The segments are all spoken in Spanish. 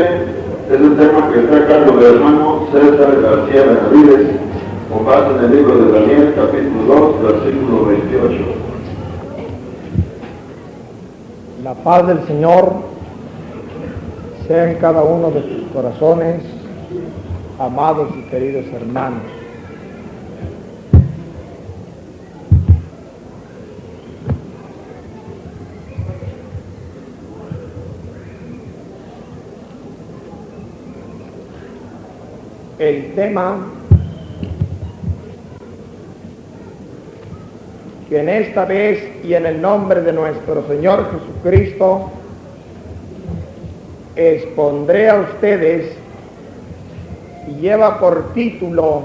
es el tema que está a cargo del hermano César García Benavides, con base en el libro de Daniel, capítulo 2, versículo 28. La paz del Señor sea en cada uno de sus corazones, amados y queridos hermanos. El tema que en esta vez y en el nombre de nuestro Señor Jesucristo expondré a ustedes y lleva por título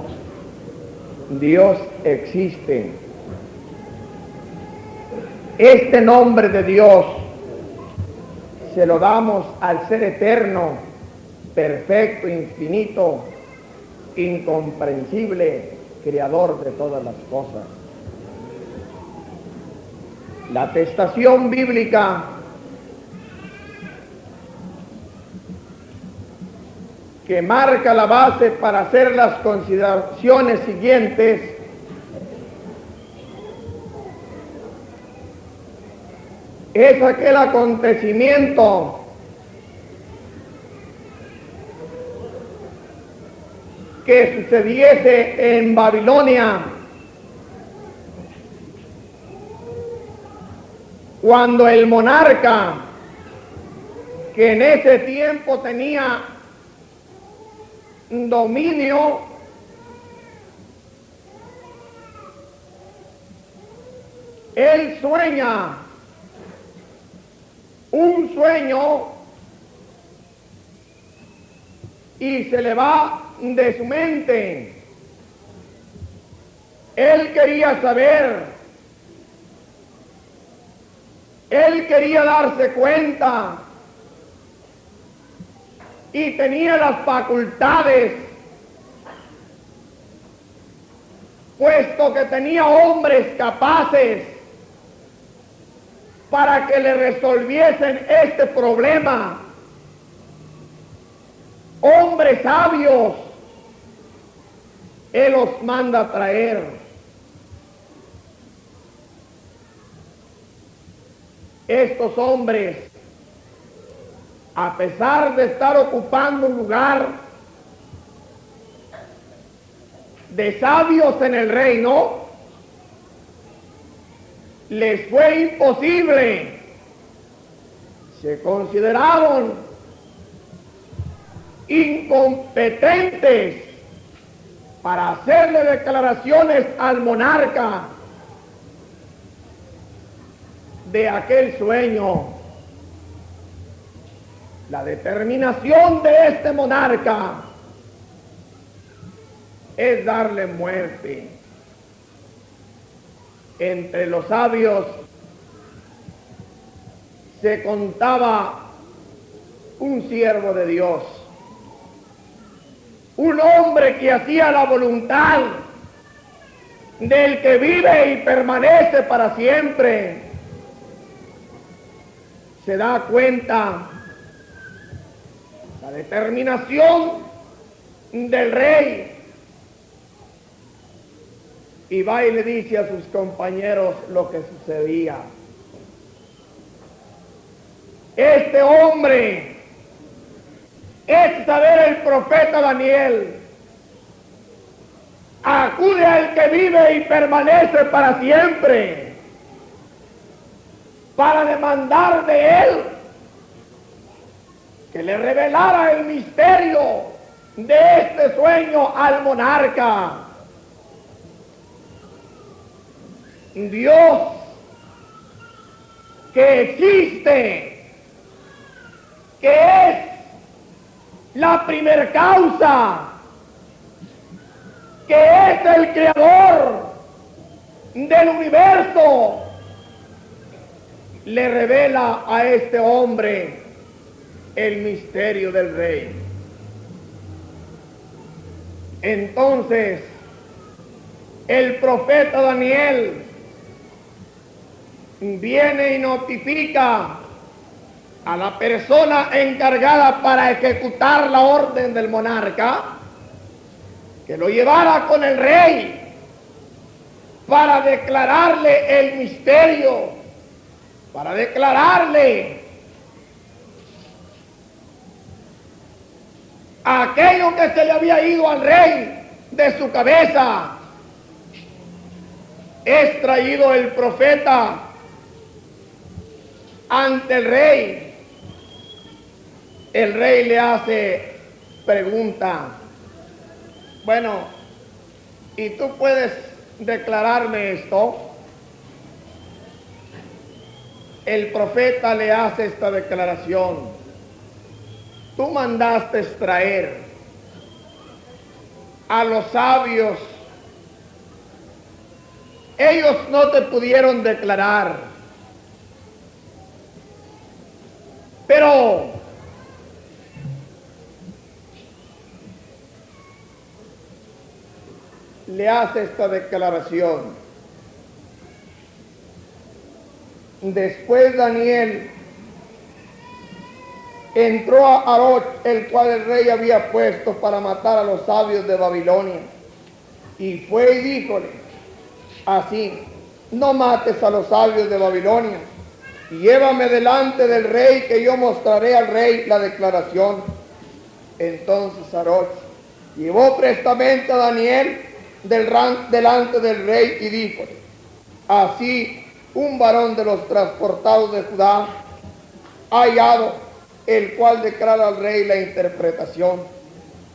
Dios existe. Este nombre de Dios se lo damos al ser eterno, perfecto, infinito, incomprensible, creador de todas las cosas. La atestación bíblica que marca la base para hacer las consideraciones siguientes es aquel acontecimiento que sucediese en Babilonia. Cuando el monarca que en ese tiempo tenía dominio él sueña un sueño y se le va de su mente. Él quería saber, él quería darse cuenta y tenía las facultades, puesto que tenía hombres capaces para que le resolviesen este problema. Hombres sabios, Él los manda a traer. estos hombres, a pesar de estar ocupando un lugar de sabios en el reino, les fue imposible. Se consideraron incompetentes para hacerle declaraciones al monarca de aquel sueño. La determinación de este monarca es darle muerte. Entre los sabios se contaba un siervo de Dios, un hombre que hacía la voluntad del que vive y permanece para siempre. Se da cuenta la determinación del rey y va y le dice a sus compañeros lo que sucedía. Este hombre es saber el profeta Daniel. Acude al que vive y permanece para siempre para demandar de él que le revelara el misterio de este sueño al monarca. Dios que existe, que es la primer causa, que es el creador del universo, le revela a este hombre el misterio del rey. Entonces, el profeta Daniel viene y notifica a la persona encargada para ejecutar la orden del monarca que lo llevara con el rey para declararle el misterio, para declararle aquello que se le había ido al rey de su cabeza. Es traído el profeta ante el rey el rey le hace pregunta, bueno, ¿y tú puedes declararme esto? El profeta le hace esta declaración. Tú mandaste extraer a los sabios. Ellos no te pudieron declarar. Pero le hace esta declaración. Después Daniel entró a Aroch, el cual el rey había puesto para matar a los sabios de Babilonia. Y fue y díjole, así, no mates a los sabios de Babilonia, y llévame delante del rey, que yo mostraré al rey la declaración. Entonces Aroch llevó prestamente a Daniel delante del rey y dijo, así un varón de los transportados de Judá ha hallado, el cual declara al rey la interpretación.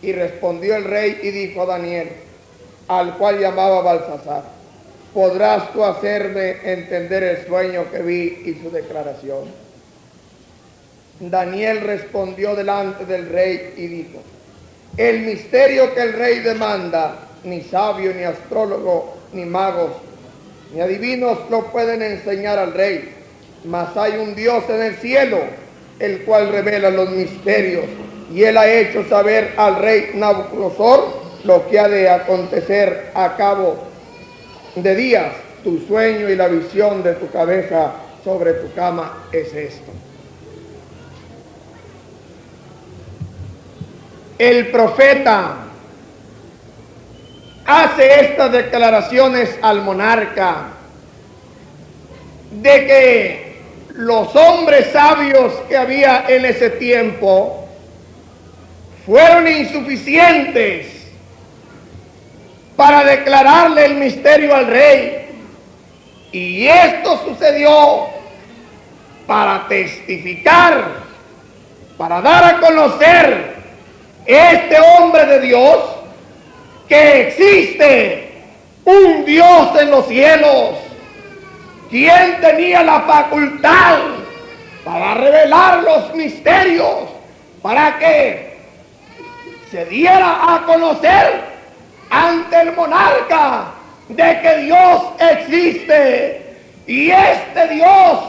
Y respondió el rey y dijo a Daniel, al cual llamaba Balsasar, podrás tú hacerme entender el sueño que vi y su declaración. Daniel respondió delante del rey y dijo, el misterio que el rey demanda ni sabio, ni astrólogo, ni magos, ni adivinos lo pueden enseñar al rey. Mas hay un Dios en el cielo, el cual revela los misterios. Y él ha hecho saber al rey Nabucodonosor lo que ha de acontecer a cabo de días. Tu sueño y la visión de tu cabeza sobre tu cama es esto. El profeta hace estas declaraciones al monarca de que los hombres sabios que había en ese tiempo fueron insuficientes para declararle el misterio al rey. Y esto sucedió para testificar, para dar a conocer este hombre de Dios que existe un Dios en los cielos, quien tenía la facultad para revelar los misterios, para que se diera a conocer ante el monarca de que Dios existe. Y este Dios,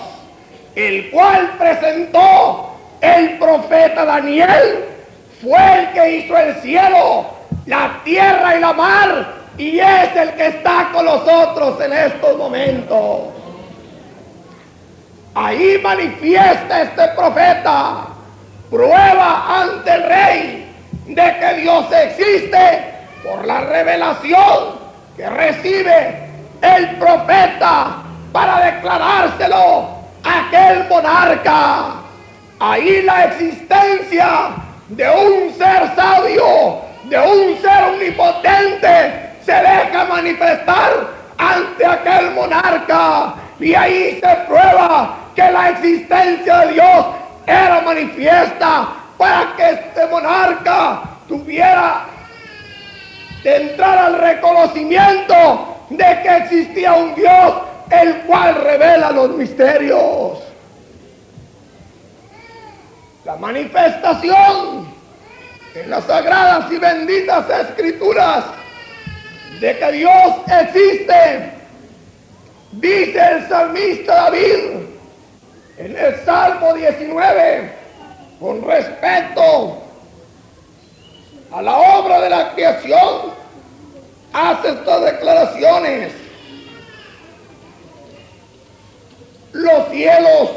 el cual presentó el profeta Daniel, fue el que hizo el cielo, la tierra y la mar, y es el que está con nosotros en estos momentos. Ahí manifiesta este profeta, prueba ante el rey de que Dios existe por la revelación que recibe el profeta para declarárselo a aquel monarca. Ahí la existencia de un ser sabio, de un ser omnipotente, se deja manifestar ante aquel monarca. Y ahí se prueba que la existencia de Dios era manifiesta para que este monarca tuviera de entrar al reconocimiento de que existía un Dios el cual revela los misterios. La manifestación en las sagradas y benditas escrituras de que Dios existe, dice el salmista David en el Salmo 19, con respecto a la obra de la creación, hace estas declaraciones. Los cielos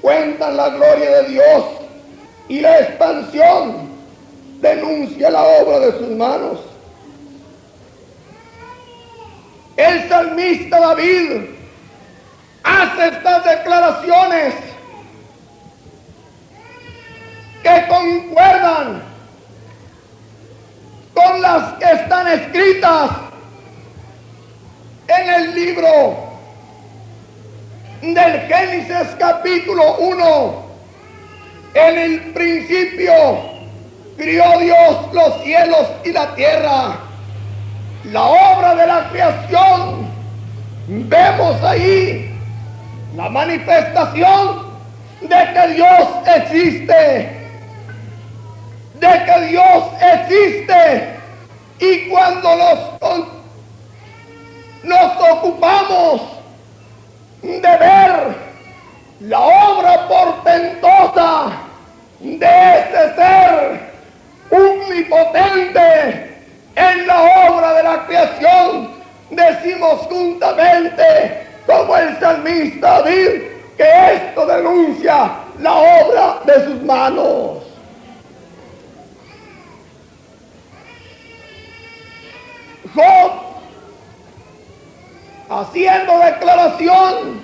cuentan la gloria de Dios y la expansión denuncia la obra de sus manos. El salmista David hace estas declaraciones que concuerdan con las que están escritas en el libro del Génesis capítulo 1. En el principio crió Dios los cielos y la tierra. La obra de la creación. Vemos ahí la manifestación de que Dios existe de que Dios existe y cuando nos, nos ocupamos omnipotente en la obra de la creación, decimos juntamente como el salmista David que esto denuncia la obra de sus manos. Job, haciendo declaración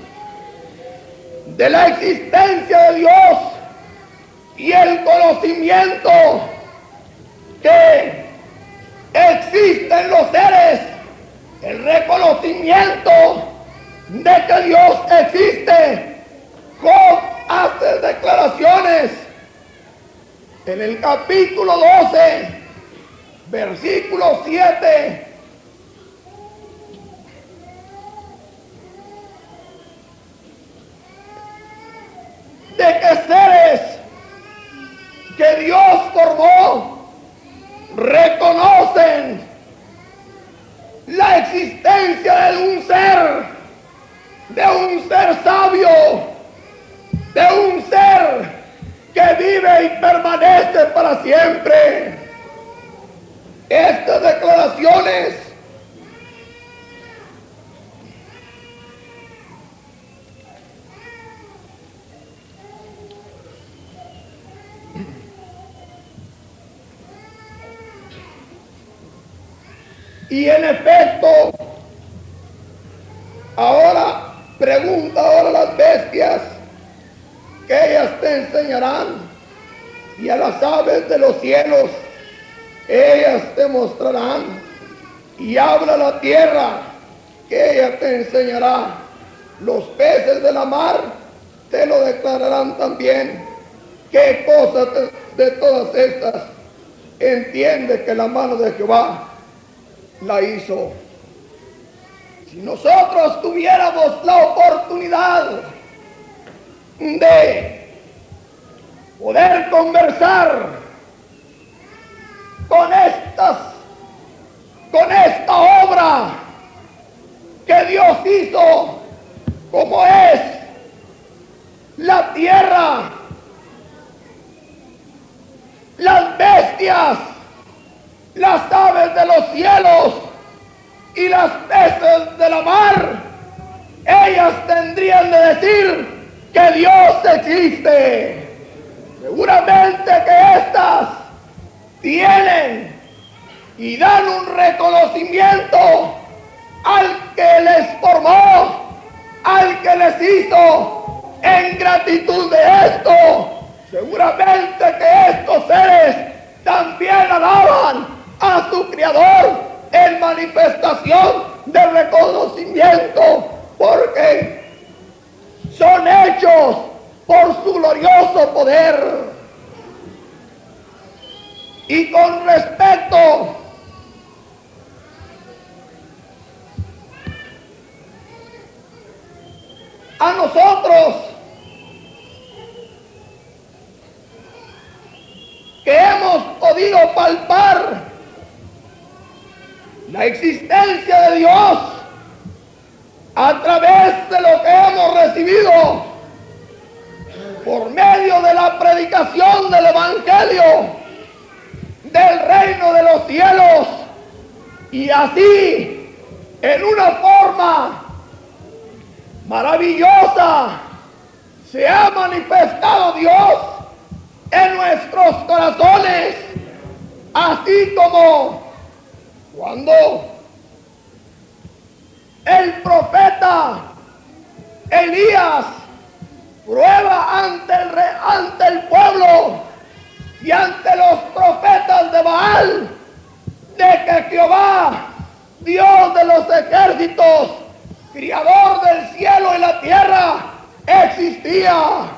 de la existencia de Dios y el conocimiento que existe en los seres, el reconocimiento de que Dios existe. Job hace declaraciones en el capítulo 12, versículo 7 de que seres que Dios formó reconocen la existencia de un ser, de un ser sabio, de un ser que vive y permanece para siempre. Estas declaraciones Y en efecto, ahora Pregunta ahora a las bestias, que ellas te enseñarán, y a las aves de los cielos, ellas te mostrarán, y habla la tierra, que ella te enseñará, los peces de la mar te lo declararán también. ¿Qué cosas de todas estas entiende que la mano de Jehová la hizo? Si nosotros tuviéramos la oportunidad de poder conversar con estas, con esta obra que Dios hizo, como es la tierra, las bestias, las aves de los cielos y las peces de la mar, ellas tendrían de decir que Dios existe. Seguramente que estas tienen y dan un reconocimiento al que les formó, al que les hizo en gratitud de esto. Seguramente que estos seres también alaban a su Creador en manifestación de reconocimiento, porque son hechos por su glorioso poder. Y con respecto a nosotros, que hemos podido palpar la existencia de Dios a través de lo que hemos recibido por medio de la predicación del Evangelio del reino de los cielos. Y así en una forma maravillosa se ha manifestado Dios en nuestros corazones, así como cuando el profeta Elías prueba ante el, ante el pueblo y ante los profetas de Baal de que Jehová, Dios de los ejércitos, criador del cielo y la tierra, existía.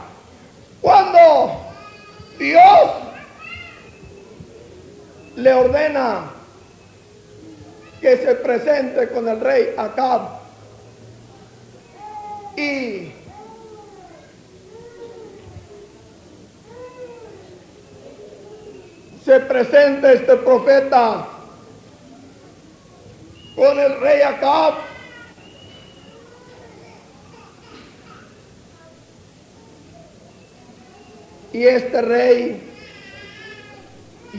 Cuando Dios le ordena que se presente con el rey Acab y se presenta este profeta con el rey Acab y este rey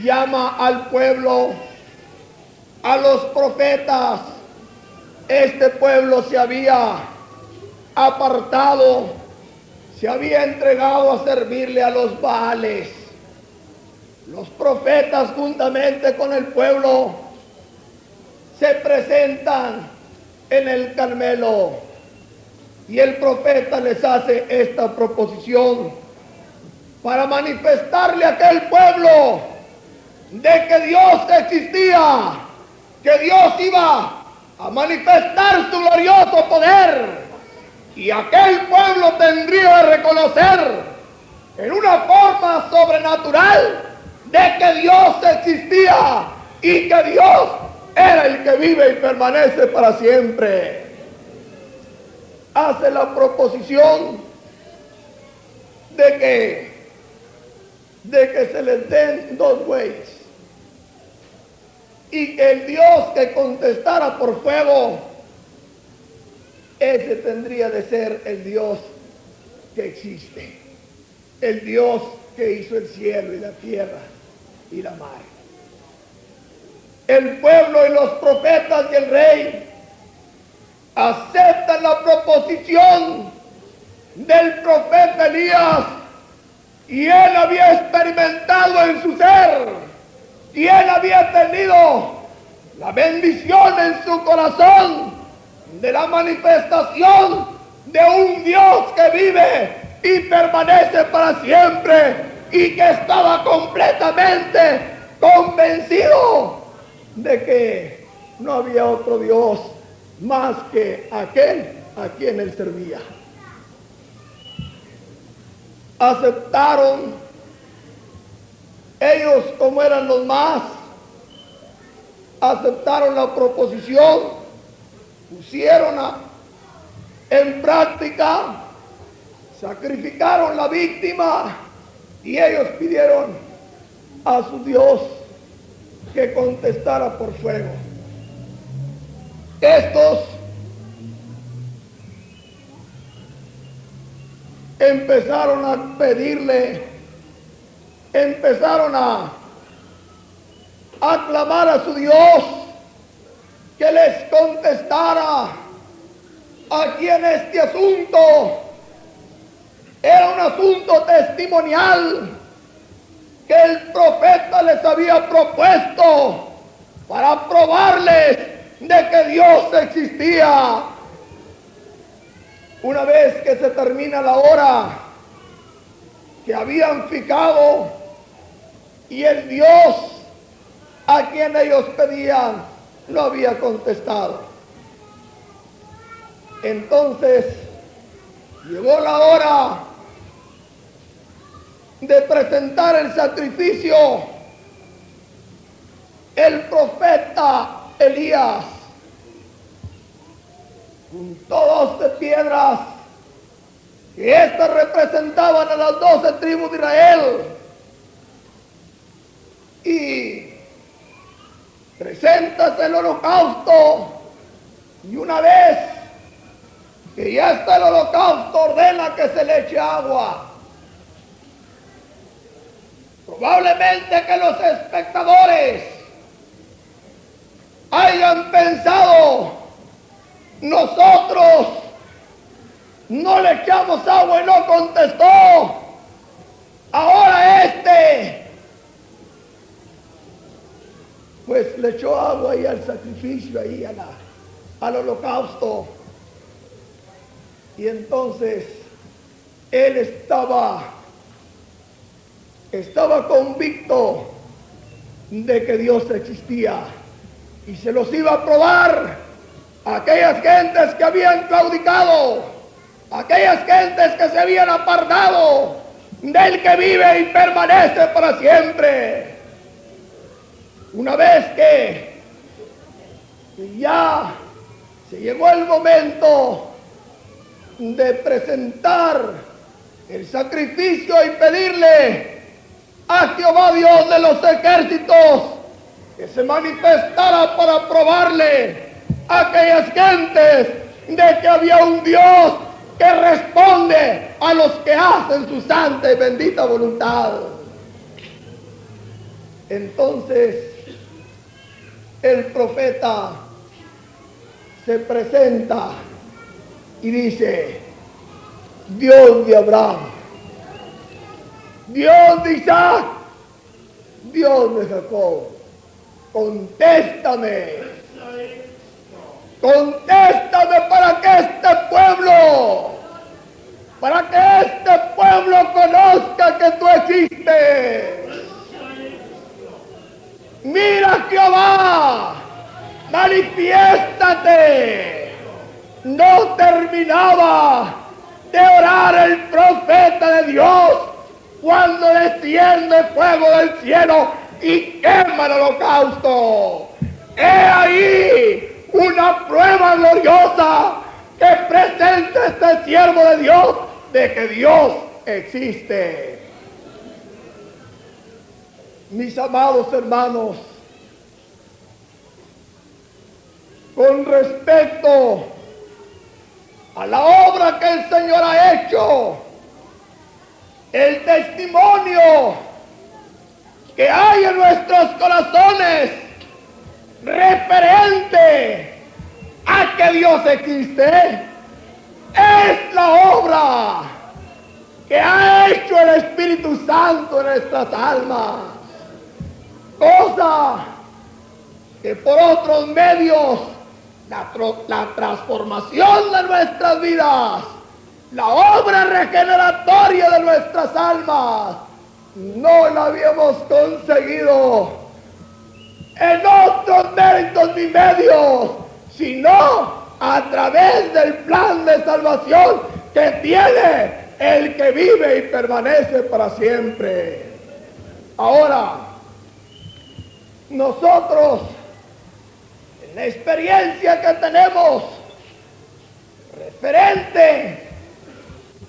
llama al pueblo a los profetas. Este pueblo se había apartado, se había entregado a servirle a los Baales. Los profetas juntamente con el pueblo se presentan en el Carmelo y el profeta les hace esta proposición para manifestarle a aquel pueblo de que Dios existía que Dios iba a manifestar su glorioso poder. Y aquel pueblo tendría que reconocer en una forma sobrenatural de que Dios existía y que Dios era el que vive y permanece para siempre. Hace la proposición de que de que se les den dos bueyes y el Dios que contestara por fuego, ese tendría de ser el Dios que existe, el Dios que hizo el cielo y la tierra y la mar. El pueblo y los profetas y el rey aceptan la proposición del profeta Elías y él había experimentado en su ser y él había tenido la bendición en su corazón de la manifestación de un Dios que vive y permanece para siempre y que estaba completamente convencido de que no había otro Dios más que aquel a quien él servía. Aceptaron ellos como eran los más, aceptaron la proposición, pusieron en práctica, sacrificaron la víctima y ellos pidieron a su Dios que contestara por fuego. Estos empezaron a pedirle, empezaron a aclamar a su Dios que les contestara aquí en este asunto. Era un asunto testimonial que el profeta les había propuesto para probarles de que Dios existía. Una vez que se termina la hora que habían fijado y el Dios a quien ellos pedían no había contestado. Entonces llegó la hora de presentar el sacrificio. El profeta Elías juntó dos de piedras que éstas representaban a las doce tribus de Israel y presentas el holocausto y una vez que ya está el holocausto ordena que se le eche agua. Probablemente que los espectadores hayan pensado, nosotros no le echamos agua y no contestó. Ahora este, pues le echó agua ahí al sacrificio, ahí a la, al holocausto. Y entonces él estaba, estaba convicto de que Dios existía y se los iba a probar a aquellas gentes que habían claudicado, aquellas gentes que se habían apartado del que vive y permanece para siempre. Una vez que ya se llegó el momento de presentar el sacrificio y pedirle a Jehová Dios de los ejércitos que se manifestara para probarle a aquellas gentes de que había un Dios que responde a los que hacen su santa y bendita voluntad. Entonces el profeta se presenta y dice, Dios de Abraham, Dios de Isaac, Dios de Jacob, contéstame, contéstame para que este pueblo, para que este pueblo conozca que tú existes. Mira Jehová, manifiéstate. No terminaba de orar el profeta de Dios cuando desciende fuego del cielo y quema el holocausto. He ahí una prueba gloriosa que presenta este siervo de Dios de que Dios existe. Mis amados hermanos, con respecto a la obra que el Señor ha hecho, el testimonio que hay en nuestros corazones referente a que Dios existe, es la obra que ha hecho el Espíritu Santo en nuestras almas. Cosa que por otros medios la, la transformación de nuestras vidas, la obra regeneratoria de nuestras almas, no la habíamos conseguido en otros méritos ni medios, sino a través del plan de salvación que tiene el que vive y permanece para siempre. Ahora, nosotros, en la experiencia que tenemos, referente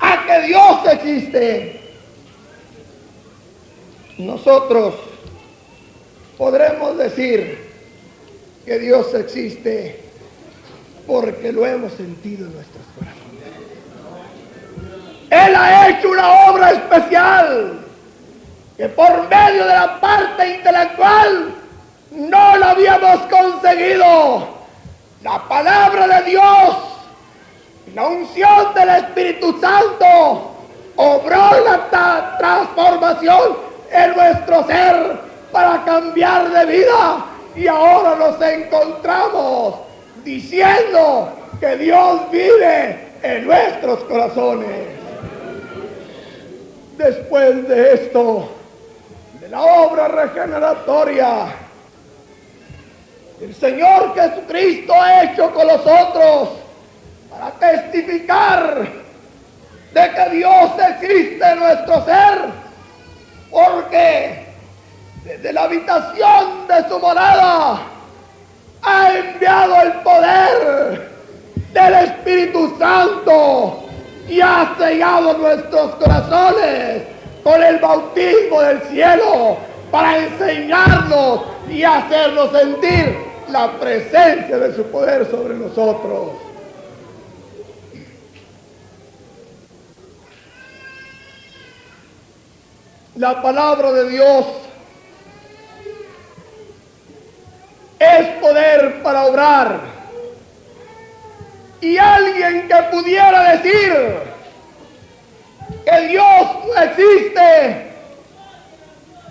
a que Dios existe, nosotros podremos decir que Dios existe porque lo hemos sentido en nuestros corazones. Él ha hecho una obra especial que por medio de la parte intelectual no lo habíamos conseguido. La palabra de Dios, la unción del Espíritu Santo, obró la transformación en nuestro ser para cambiar de vida. Y ahora nos encontramos diciendo que Dios vive en nuestros corazones. Después de esto, de la obra regeneratoria, el Señor Jesucristo ha hecho con nosotros para testificar de que Dios existe en nuestro ser, porque desde la habitación de su morada ha enviado el poder del Espíritu Santo y ha sellado nuestros corazones con el bautismo del cielo para enseñarnos y hacernos sentir la presencia de su poder sobre nosotros. La palabra de Dios es poder para obrar. Y alguien que pudiera decir que Dios no existe,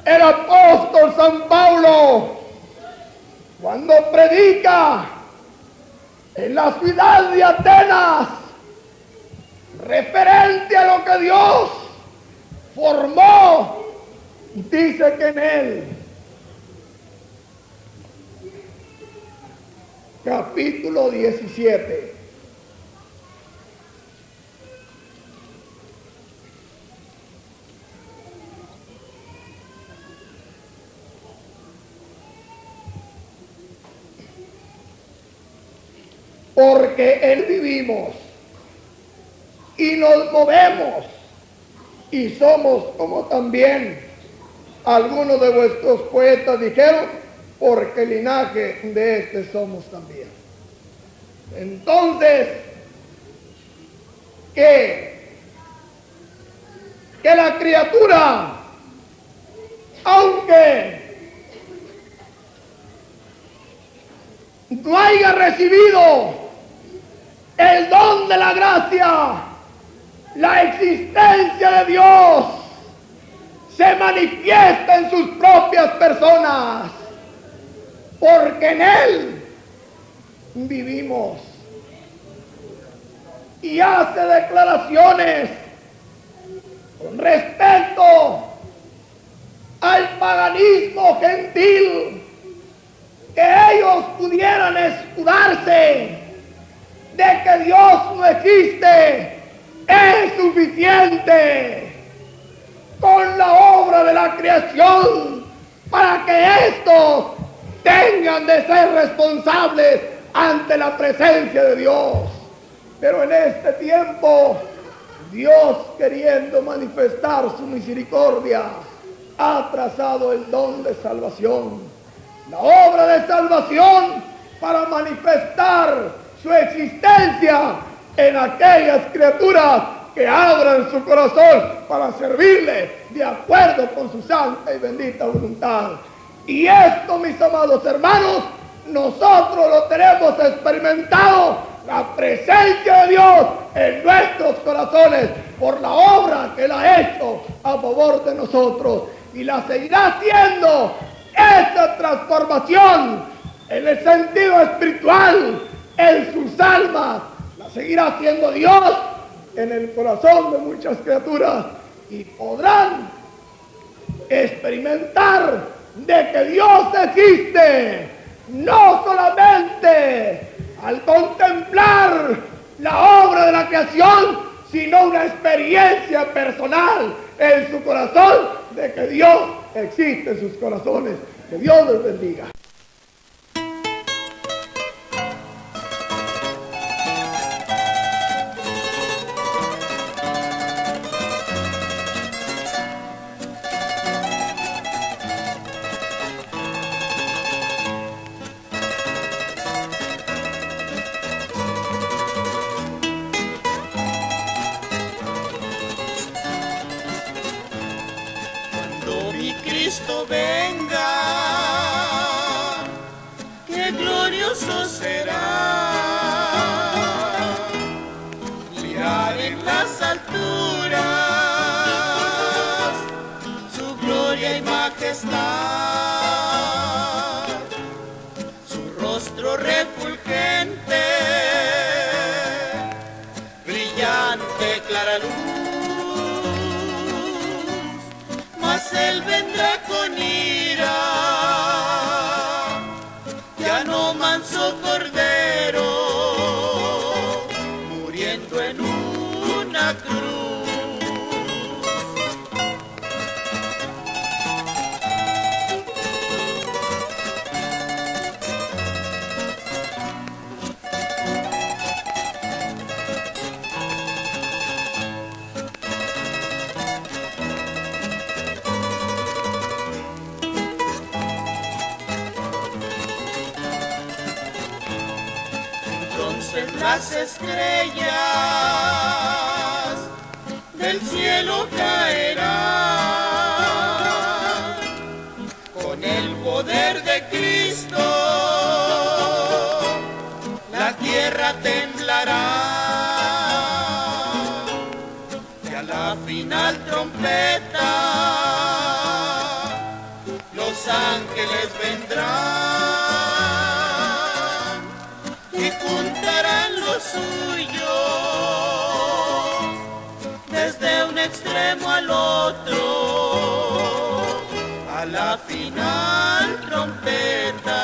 el apóstol San Pablo, cuando predica en la ciudad de Atenas, referente a lo que Dios formó, dice que en él capítulo 17. Porque Él vivimos y nos movemos y somos como también algunos de vuestros poetas dijeron, porque linaje de este somos también. Entonces, que, que la criatura, aunque no haya recibido el don de la gracia, la existencia de Dios se manifiesta en sus propias personas porque en Él vivimos. Y hace declaraciones con respecto al paganismo gentil, que ellos pudieran escudarse de que Dios no existe, es suficiente con la obra de la creación para que estos tengan de ser responsables ante la presencia de Dios. Pero en este tiempo, Dios queriendo manifestar su misericordia, ha trazado el don de salvación. La obra de salvación para manifestar su existencia en aquellas criaturas que abran su corazón para servirle de acuerdo con su santa y bendita voluntad. Y esto, mis amados hermanos, nosotros lo tenemos experimentado, la presencia de Dios en nuestros corazones por la obra que Él ha hecho a favor de nosotros. Y la seguirá haciendo esta transformación en el sentido espiritual en sus almas, seguirá siendo Dios en el corazón de muchas criaturas y podrán experimentar de que Dios existe, no solamente al contemplar la obra de la creación, sino una experiencia personal en su corazón de que Dios existe en sus corazones. Que Dios les bendiga. Cuando mi Cristo venga, qué glorioso será. Mirar en las alturas su gloria y majestad, cordero, las estrellas del cielo caerán con el poder de Cristo. La tierra temblará y a la final trompeta los ángeles vendrán suyo, desde un extremo al otro, a la final trompeta.